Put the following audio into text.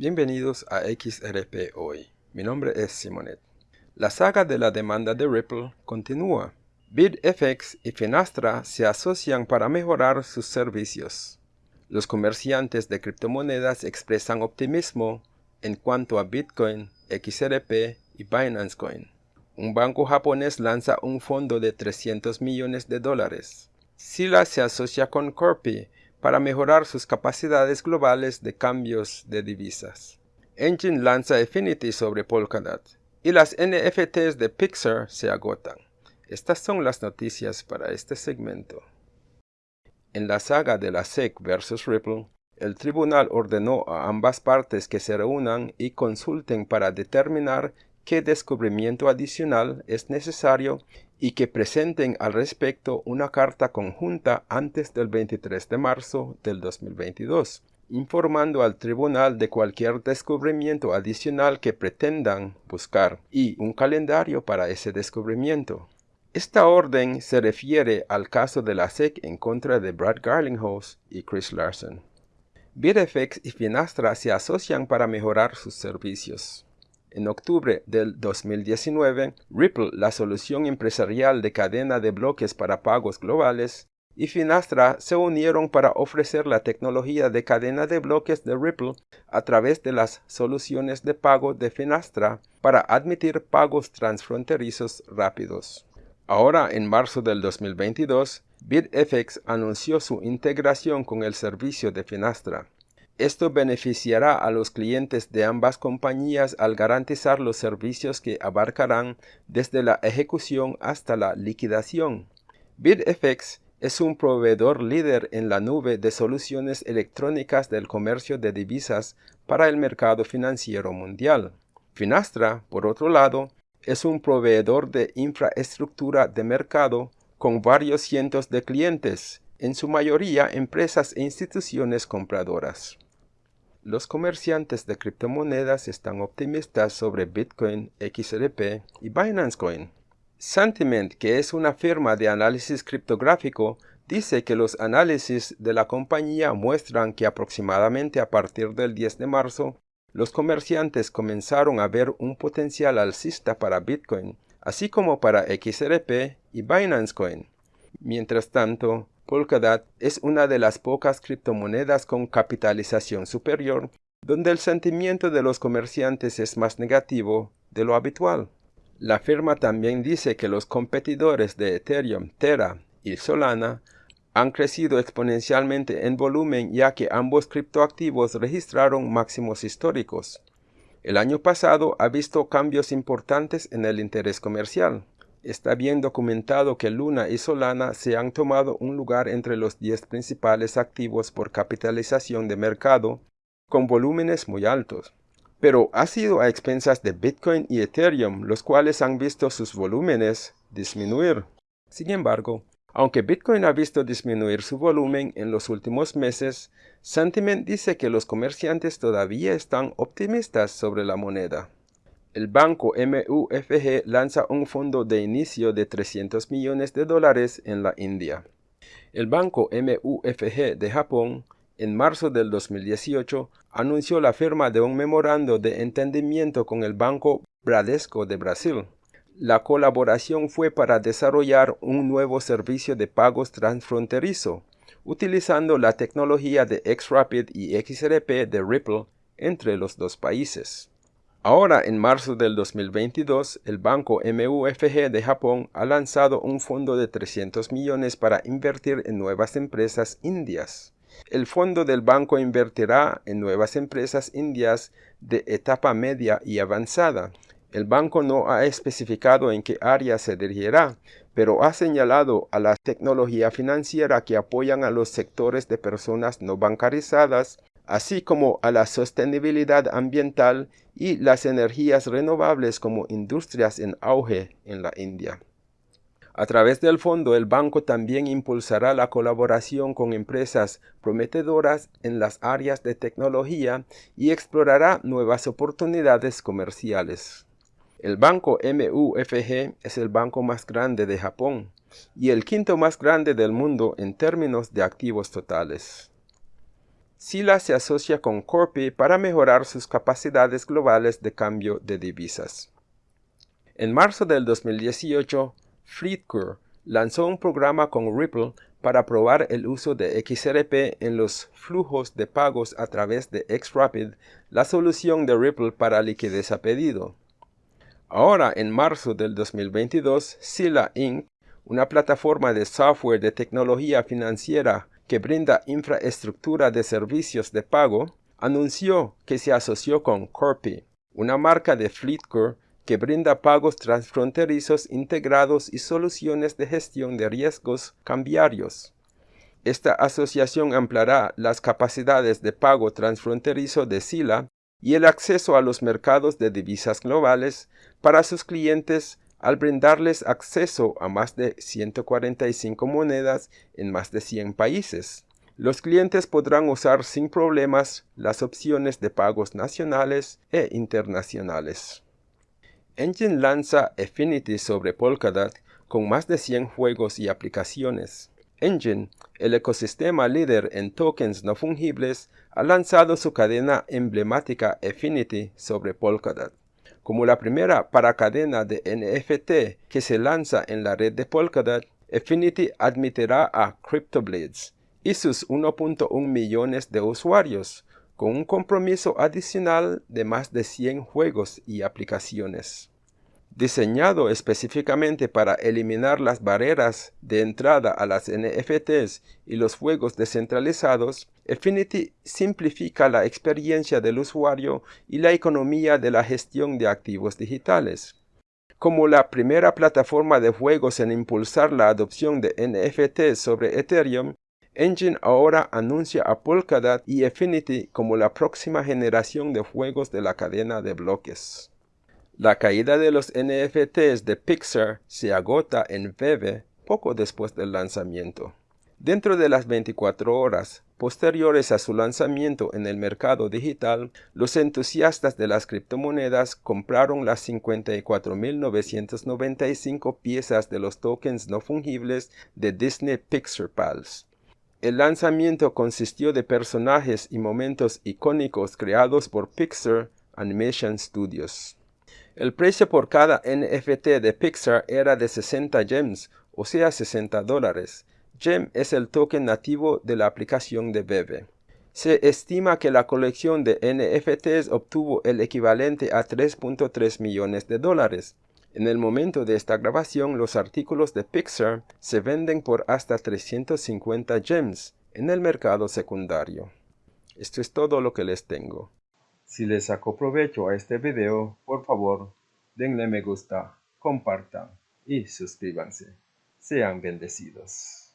Bienvenidos a XRP Hoy. Mi nombre es Simonet. La saga de la demanda de Ripple continúa. BitFX y Finastra se asocian para mejorar sus servicios. Los comerciantes de criptomonedas expresan optimismo en cuanto a Bitcoin, XRP y Binance Coin. Un banco japonés lanza un fondo de 300 millones de dólares. Sila se asocia con Corpi para mejorar sus capacidades globales de cambios de divisas. Engine lanza Affinity sobre Polkadot y las NFTs de Pixar se agotan. Estas son las noticias para este segmento. En la saga de la SEC versus Ripple, el tribunal ordenó a ambas partes que se reúnan y consulten para determinar qué descubrimiento adicional es necesario y que presenten al respecto una carta conjunta antes del 23 de marzo del 2022, informando al tribunal de cualquier descubrimiento adicional que pretendan buscar y un calendario para ese descubrimiento. Esta orden se refiere al caso de la SEC en contra de Brad Garlinghouse y Chris Larson. BitFX y Finastra se asocian para mejorar sus servicios. En octubre del 2019, Ripple, la solución empresarial de cadena de bloques para pagos globales, y Finastra se unieron para ofrecer la tecnología de cadena de bloques de Ripple a través de las soluciones de pago de Finastra para admitir pagos transfronterizos rápidos. Ahora, en marzo del 2022, BitFX anunció su integración con el servicio de Finastra. Esto beneficiará a los clientes de ambas compañías al garantizar los servicios que abarcarán desde la ejecución hasta la liquidación. BitFX es un proveedor líder en la nube de soluciones electrónicas del comercio de divisas para el mercado financiero mundial. Finastra, por otro lado, es un proveedor de infraestructura de mercado con varios cientos de clientes, en su mayoría empresas e instituciones compradoras. Los comerciantes de criptomonedas están optimistas sobre Bitcoin, XRP y Binance Coin. Sentiment, que es una firma de análisis criptográfico, dice que los análisis de la compañía muestran que aproximadamente a partir del 10 de marzo, los comerciantes comenzaron a ver un potencial alcista para Bitcoin, así como para XRP y Binance Coin. Mientras tanto, Polkadot es una de las pocas criptomonedas con capitalización superior donde el sentimiento de los comerciantes es más negativo de lo habitual. La firma también dice que los competidores de Ethereum, Terra y Solana han crecido exponencialmente en volumen ya que ambos criptoactivos registraron máximos históricos. El año pasado ha visto cambios importantes en el interés comercial. Está bien documentado que Luna y Solana se han tomado un lugar entre los 10 principales activos por capitalización de mercado, con volúmenes muy altos. Pero ha sido a expensas de Bitcoin y Ethereum, los cuales han visto sus volúmenes disminuir. Sin embargo, aunque Bitcoin ha visto disminuir su volumen en los últimos meses, Sentiment dice que los comerciantes todavía están optimistas sobre la moneda el banco MUFG lanza un fondo de inicio de 300 millones de dólares en la India. El banco MUFG de Japón, en marzo del 2018, anunció la firma de un memorando de entendimiento con el banco Bradesco de Brasil. La colaboración fue para desarrollar un nuevo servicio de pagos transfronterizo, utilizando la tecnología de XRapid y XRP de Ripple entre los dos países. Ahora, en marzo del 2022, el banco MUFG de Japón ha lanzado un fondo de 300 millones para invertir en nuevas empresas indias. El fondo del banco invertirá en nuevas empresas indias de etapa media y avanzada. El banco no ha especificado en qué área se dirigirá, pero ha señalado a la tecnología financiera que apoyan a los sectores de personas no bancarizadas así como a la sostenibilidad ambiental y las energías renovables como industrias en auge en la India. A través del fondo, el banco también impulsará la colaboración con empresas prometedoras en las áreas de tecnología y explorará nuevas oportunidades comerciales. El banco MUFG es el banco más grande de Japón y el quinto más grande del mundo en términos de activos totales. Sila se asocia con Corpi para mejorar sus capacidades globales de cambio de divisas. En marzo del 2018, FleetCure lanzó un programa con Ripple para probar el uso de XRP en los flujos de pagos a través de XRapid, la solución de Ripple para liquidez a pedido. Ahora, en marzo del 2022, Sila Inc., una plataforma de software de tecnología financiera que brinda infraestructura de servicios de pago, anunció que se asoció con Corpi, una marca de FleetCore que brinda pagos transfronterizos integrados y soluciones de gestión de riesgos cambiarios. Esta asociación ampliará las capacidades de pago transfronterizo de SILA y el acceso a los mercados de divisas globales para sus clientes al brindarles acceso a más de 145 monedas en más de 100 países. Los clientes podrán usar sin problemas las opciones de pagos nacionales e internacionales. Engine lanza Affinity sobre Polkadot con más de 100 juegos y aplicaciones. Engine, el ecosistema líder en tokens no fungibles, ha lanzado su cadena emblemática Affinity sobre Polkadot. Como la primera paracadena de NFT que se lanza en la red de Polkadot, Affinity admitirá a CryptoBlades y sus 1.1 millones de usuarios, con un compromiso adicional de más de 100 juegos y aplicaciones. Diseñado específicamente para eliminar las barreras de entrada a las NFTs y los juegos descentralizados, Affinity simplifica la experiencia del usuario y la economía de la gestión de activos digitales. Como la primera plataforma de juegos en impulsar la adopción de NFTs sobre Ethereum, Engine ahora anuncia a Polkadot y Affinity como la próxima generación de juegos de la cadena de bloques. La caída de los NFTs de Pixar se agota en Veve poco después del lanzamiento. Dentro de las 24 horas posteriores a su lanzamiento en el mercado digital, los entusiastas de las criptomonedas compraron las 54.995 piezas de los tokens no fungibles de Disney Pixar Pals. El lanzamiento consistió de personajes y momentos icónicos creados por Pixar Animation Studios. El precio por cada NFT de Pixar era de 60 gems, o sea 60 dólares. Gem es el token nativo de la aplicación de Bebe. Se estima que la colección de NFTs obtuvo el equivalente a 3.3 millones de dólares. En el momento de esta grabación, los artículos de Pixar se venden por hasta 350 gems en el mercado secundario. Esto es todo lo que les tengo. Si les sacó provecho a este video, por favor, denle me gusta, compartan y suscríbanse. Sean bendecidos.